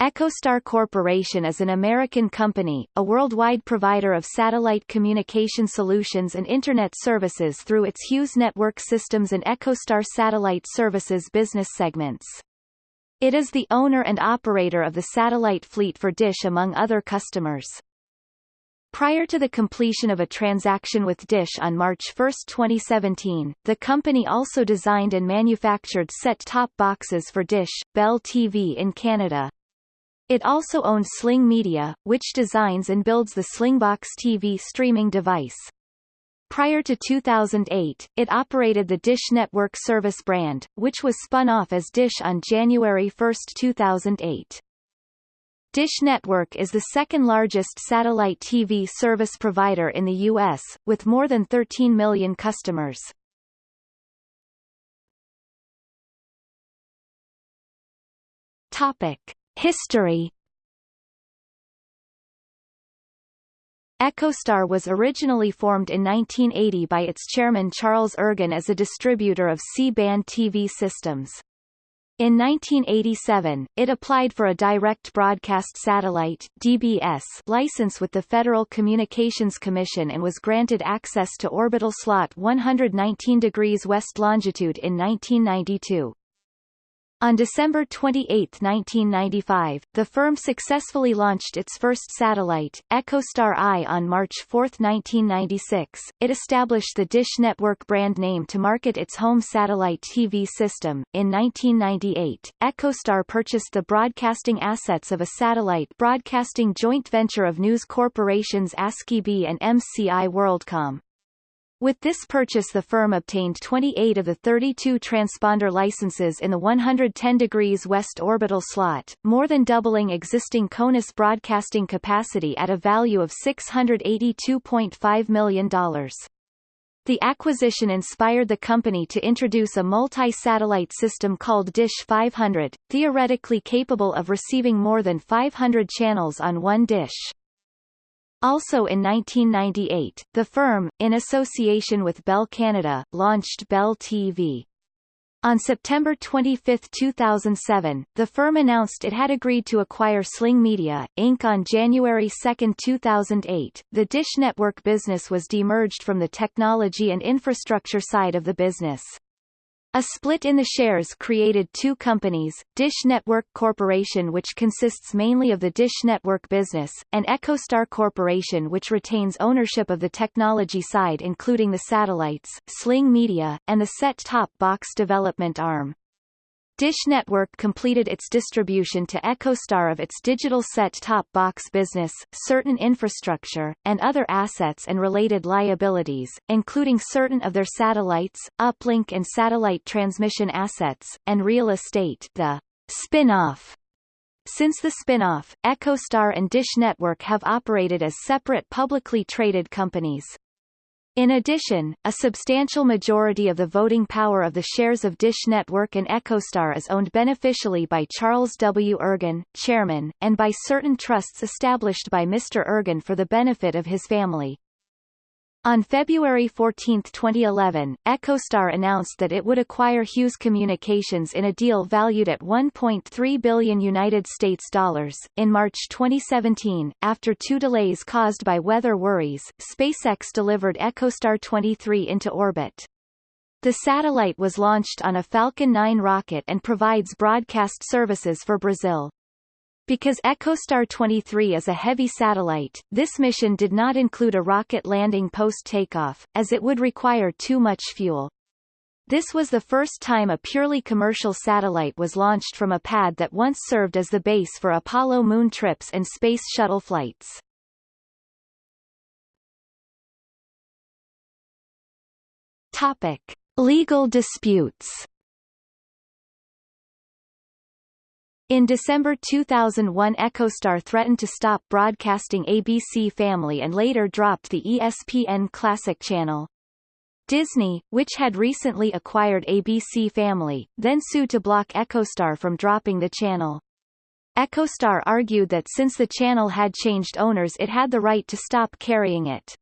EchoStar Corporation is an American company, a worldwide provider of satellite communication solutions and Internet services through its Hughes Network Systems and EchoStar Satellite Services business segments. It is the owner and operator of the satellite fleet for Dish among other customers. Prior to the completion of a transaction with Dish on March 1, 2017, the company also designed and manufactured set-top boxes for Dish, Bell TV in Canada, it also owned Sling Media, which designs and builds the Slingbox TV streaming device. Prior to 2008, it operated the Dish Network Service brand, which was spun off as Dish on January 1, 2008. Dish Network is the second largest satellite TV service provider in the U.S., with more than 13 million customers. Topic. History EchoStar was originally formed in 1980 by its chairman Charles Ergen as a distributor of C-band TV systems. In 1987, it applied for a Direct Broadcast Satellite DBS license with the Federal Communications Commission and was granted access to orbital slot 119 degrees west longitude in 1992. On December 28, 1995, the firm successfully launched its first satellite, EchoStar I on March 4, 1996. It established the Dish Network brand name to market its home satellite TV system. In 1998, EchoStar purchased the broadcasting assets of a satellite broadcasting joint venture of news corporations ASkyB and MCI WorldCom. With this purchase the firm obtained 28 of the 32 transponder licenses in the 110 degrees west orbital slot, more than doubling existing CONUS broadcasting capacity at a value of $682.5 million. The acquisition inspired the company to introduce a multi-satellite system called Dish 500, theoretically capable of receiving more than 500 channels on one dish. Also in 1998, the firm, in association with Bell Canada, launched Bell TV. On September 25, 2007, the firm announced it had agreed to acquire Sling Media, Inc. on January 2, 2008. The Dish Network business was demerged from the technology and infrastructure side of the business. A split in the shares created two companies, Dish Network Corporation which consists mainly of the Dish Network business, and EchoStar Corporation which retains ownership of the technology side including the satellites, Sling Media, and the set-top box development arm. Dish Network completed its distribution to EchoStar of its digital set-top box business, certain infrastructure, and other assets and related liabilities, including certain of their satellites, uplink and satellite transmission assets, and real estate the spin-off. Since the spin-off, EchoStar and Dish Network have operated as separate publicly traded companies. In addition, a substantial majority of the voting power of the shares of Dish Network and EchoStar is owned beneficially by Charles W. Ergen, chairman, and by certain trusts established by Mr. Ergen for the benefit of his family. On February 14, 2011, EchoStar announced that it would acquire Hughes Communications in a deal valued at 1.3 billion United States dollars. In March 2017, after two delays caused by weather worries, SpaceX delivered EchoStar 23 into orbit. The satellite was launched on a Falcon 9 rocket and provides broadcast services for Brazil. Because EchoStar 23 is a heavy satellite, this mission did not include a rocket landing post-takeoff, as it would require too much fuel. This was the first time a purely commercial satellite was launched from a pad that once served as the base for Apollo moon trips and space shuttle flights. Topic. Legal disputes In December 2001 EchoStar threatened to stop broadcasting ABC Family and later dropped the ESPN Classic channel. Disney, which had recently acquired ABC Family, then sued to block EchoStar from dropping the channel. EchoStar argued that since the channel had changed owners it had the right to stop carrying it.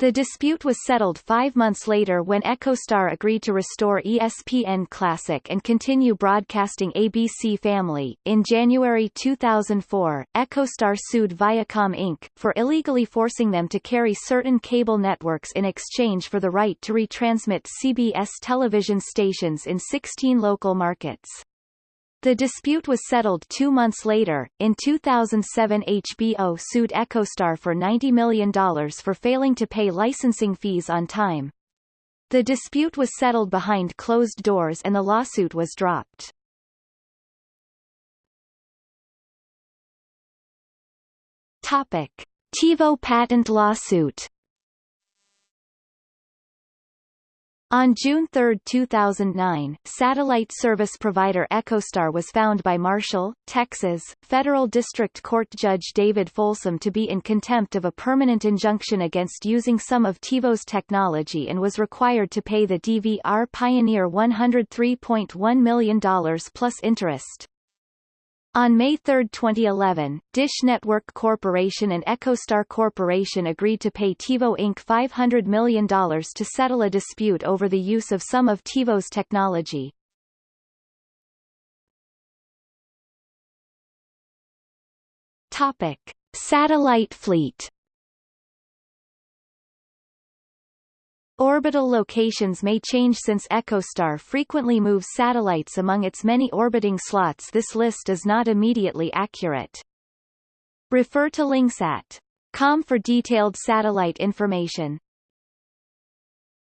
The dispute was settled five months later when EchoStar agreed to restore ESPN Classic and continue broadcasting ABC Family. In January 2004, EchoStar sued Viacom Inc. for illegally forcing them to carry certain cable networks in exchange for the right to retransmit CBS television stations in 16 local markets. The dispute was settled two months later. In 2007 HBO sued EchoStar for $90 million for failing to pay licensing fees on time. The dispute was settled behind closed doors and the lawsuit was dropped. Topic. TiVo patent lawsuit On June 3, 2009, satellite service provider EchoStar was found by Marshall, Texas, Federal District Court Judge David Folsom to be in contempt of a permanent injunction against using some of TiVo's technology and was required to pay the DVR Pioneer $103.1 million plus interest. On May 3, 2011, Dish Network Corporation and EchoStar Corporation agreed to pay TiVo Inc. $500 million to settle a dispute over the use of some of TiVo's technology. Topic. Satellite fleet Orbital locations may change since EchoStar frequently moves satellites among its many orbiting slots this list is not immediately accurate. Refer to links at com for detailed satellite information.